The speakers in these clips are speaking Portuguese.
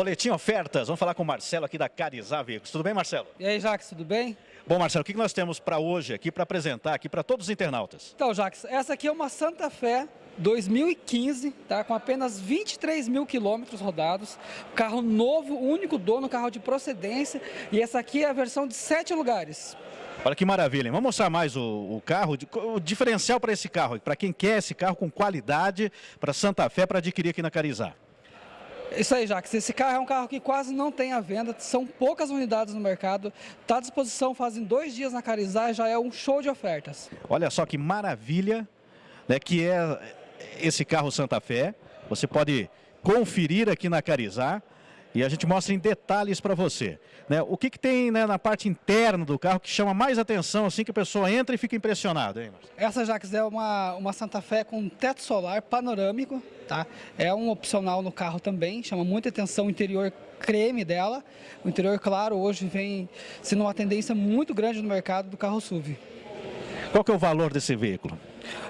Boletim Ofertas, vamos falar com o Marcelo aqui da Carizá Veículos. Tudo bem, Marcelo? E aí, Jax, tudo bem? Bom, Marcelo, o que nós temos para hoje aqui, para apresentar aqui para todos os internautas? Então, Jax, essa aqui é uma Santa Fé 2015, tá? com apenas 23 mil quilômetros rodados, carro novo, único dono, carro de procedência, e essa aqui é a versão de sete lugares. Olha que maravilha, hein? vamos mostrar mais o, o carro, o diferencial para esse carro, para quem quer esse carro com qualidade, para Santa Fé, para adquirir aqui na Carizá. Isso aí, Jacques. Esse carro é um carro que quase não tem à venda, são poucas unidades no mercado, está à disposição fazem dois dias na Carizá, já é um show de ofertas. Olha só que maravilha né, que é esse carro Santa Fé. Você pode conferir aqui na Carizá e a gente mostra em detalhes para você. Né? O que, que tem né, na parte interna do carro que chama mais atenção, assim que a pessoa entra e fica impressionada? Hein, Essa Jax é uma, uma Santa Fé com teto solar panorâmico, tá? É um opcional no carro também, chama muita atenção o interior creme dela. O interior, claro, hoje vem sendo uma tendência muito grande no mercado do carro SUV. Qual que é o valor desse veículo?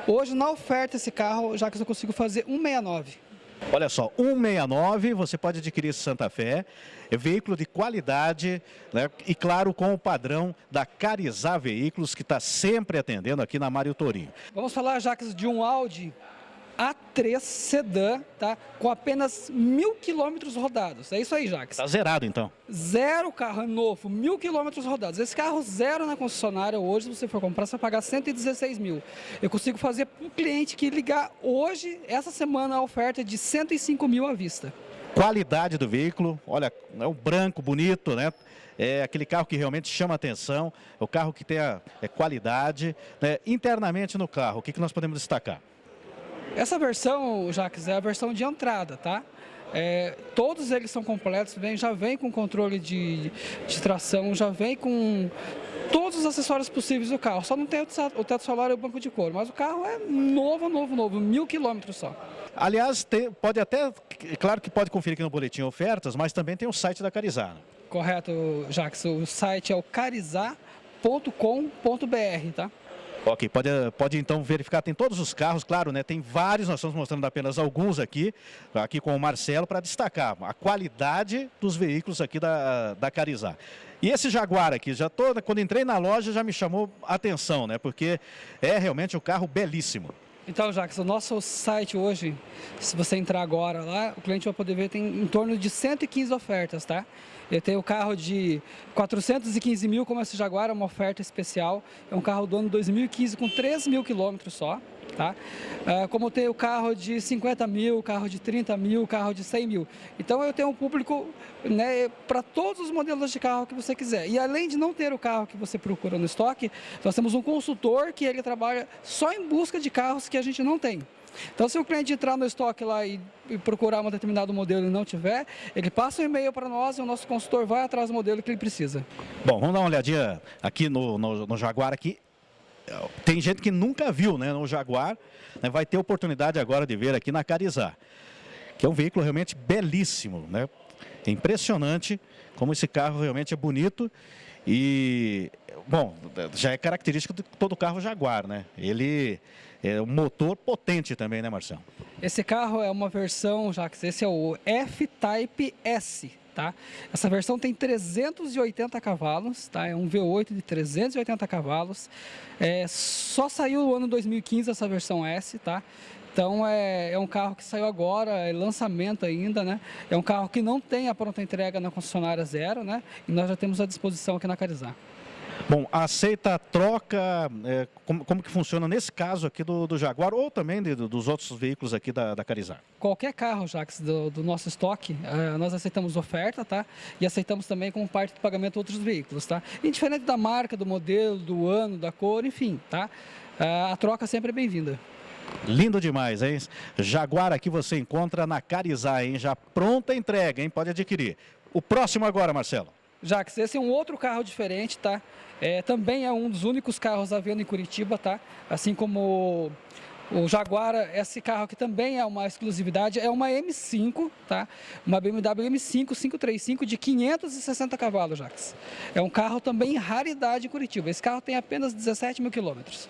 Hoje, na oferta, esse carro, já que eu consigo fazer 169. Olha só, 169, você pode adquirir Santa Fé, é veículo de qualidade, né? e claro, com o padrão da Carizá Veículos, que está sempre atendendo aqui na Mário Torinho. Vamos falar, Jacques, de um Audi a3 sedã, tá? Com apenas mil quilômetros rodados. É isso aí, Jacques. Tá zerado, então. Zero carro novo, mil quilômetros rodados. Esse carro zero na concessionária hoje, se você for comprar, você vai pagar 116 mil. Eu consigo fazer para um cliente que ligar hoje, essa semana, a oferta é de 105 mil à vista. Qualidade do veículo, olha, é um branco bonito, né? É aquele carro que realmente chama atenção, é o carro que tem a é qualidade. Né? Internamente no carro, o que, que nós podemos destacar? Essa versão, Jacques, é a versão de entrada, tá? É, todos eles são completos, vem, já vem com controle de, de tração, já vem com todos os acessórios possíveis do carro. Só não tem o teto solar e o banco de couro, mas o carro é novo, novo, novo, mil quilômetros só. Aliás, tem, pode até, claro que pode conferir aqui no boletim ofertas, mas também tem o site da Carizá. Né? Correto, Jacques. O site é o carizá.com.br, tá? Ok, pode, pode então verificar, tem todos os carros, claro, né? Tem vários, nós estamos mostrando apenas alguns aqui, aqui com o Marcelo, para destacar a qualidade dos veículos aqui da, da Carizá. E esse Jaguar aqui, já tô, quando entrei na loja já me chamou a atenção, né? Porque é realmente um carro belíssimo. Então, Jacques, o nosso site hoje, se você entrar agora lá, o cliente vai poder ver, tem em torno de 115 ofertas, tá? Eu tenho o carro de 415 mil, como esse Jaguar, é uma oferta especial. É um carro do ano 2015 com 3 mil quilômetros só. Tá? Uh, como tem o carro de 50 mil, carro de 30 mil, carro de 100 mil. Então eu tenho um público né, para todos os modelos de carro que você quiser. E além de não ter o carro que você procura no estoque, nós temos um consultor que ele trabalha só em busca de carros que a gente não tem. Então, se o cliente entrar no estoque lá e, e procurar um determinado modelo e não tiver, ele passa um e-mail para nós e o nosso consultor vai atrás do modelo que ele precisa. Bom, vamos dar uma olhadinha aqui no, no, no Jaguar aqui tem gente que nunca viu né, no Jaguar, né, vai ter oportunidade agora de ver aqui na Carizá, que é um veículo realmente belíssimo, né? É impressionante como esse carro realmente é bonito e, bom, já é característico de todo carro Jaguar, né? Ele é um motor potente também, né, Marcelo? Esse carro é uma versão, já que esse é o F-Type S, Tá? Essa versão tem 380 cavalos, tá? é um V8 de 380 cavalos. É, só saiu no ano 2015 essa versão S, tá? Então é, é, um carro que saiu agora, é lançamento ainda, né? É um carro que não tem a pronta entrega na concessionária zero, né? E nós já temos à disposição aqui na Carizá. Bom, aceita a troca, é, como, como, que funciona nesse caso aqui do, do Jaguar ou também de, dos outros veículos aqui da, da Carizar? Qualquer carro, Jax, do, do nosso estoque, é, nós aceitamos oferta, tá? E aceitamos também como parte do pagamento outros veículos, tá? Indiferente da marca, do modelo, do ano, da cor, enfim, tá? É, a troca sempre é bem-vinda. Lindo demais, hein? Jaguar aqui você encontra na Carizar, hein? Já pronta entrega, hein? Pode adquirir. O próximo agora, Marcelo. Jax, esse é um outro carro diferente, tá? É, também é um dos únicos carros à venda em Curitiba, tá? Assim como o Jaguar, esse carro aqui também é uma exclusividade, é uma M5, tá? Uma BMW M5 535 de 560 cavalos, Jax. É um carro também raridade em Curitiba. Esse carro tem apenas 17 mil quilômetros.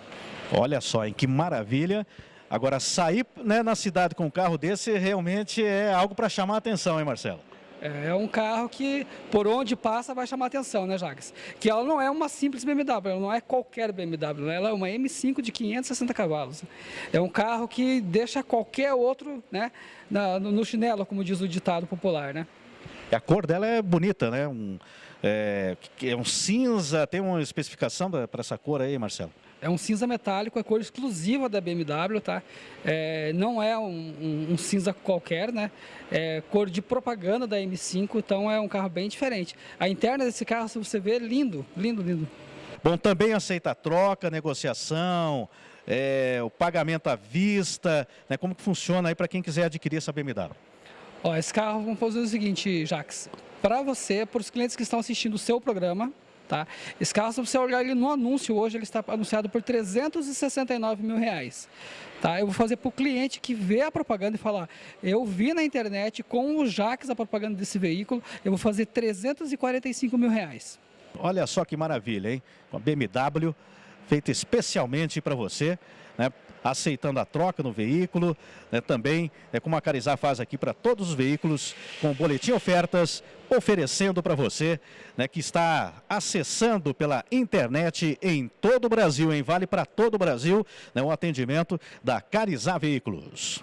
Olha só, em que maravilha. Agora, sair né, na cidade com um carro desse realmente é algo para chamar a atenção, hein, Marcelo? É um carro que, por onde passa, vai chamar atenção, né, Jacques? Que ela não é uma simples BMW, ela não é qualquer BMW, né? ela é uma M5 de 560 cavalos. É um carro que deixa qualquer outro né, na, no chinelo, como diz o ditado popular, né? A cor dela é bonita, né? Um, é, é um cinza, tem uma especificação para essa cor aí, Marcelo? É um cinza metálico, é cor exclusiva da BMW, tá? É, não é um, um, um, cinza qualquer, né? É cor de propaganda da M5, então é um carro bem diferente. A interna desse carro, se você ver, lindo, lindo, lindo. Bom, também aceita troca, negociação, é, o pagamento à vista, né? Como que funciona aí para quem quiser adquirir essa BMW? Ó, esse carro, vamos fazer o seguinte, Jax. Para você, para os clientes que estão assistindo o seu programa, Tá? Esse carro, se você olhar ele no anúncio hoje, ele está anunciado por 369 mil reais. Tá? Eu vou fazer para o cliente que vê a propaganda e falar, eu vi na internet com o Jax a propaganda desse veículo, eu vou fazer 345 mil reais. Olha só que maravilha, hein? Uma BMW feita especialmente para você, né? aceitando a troca no veículo, né? também é como a Carizar faz aqui para todos os veículos, com boletim ofertas, oferecendo para você né, que está acessando pela internet em todo o Brasil, em Vale para todo o Brasil, né, atendimento da Carizar Veículos.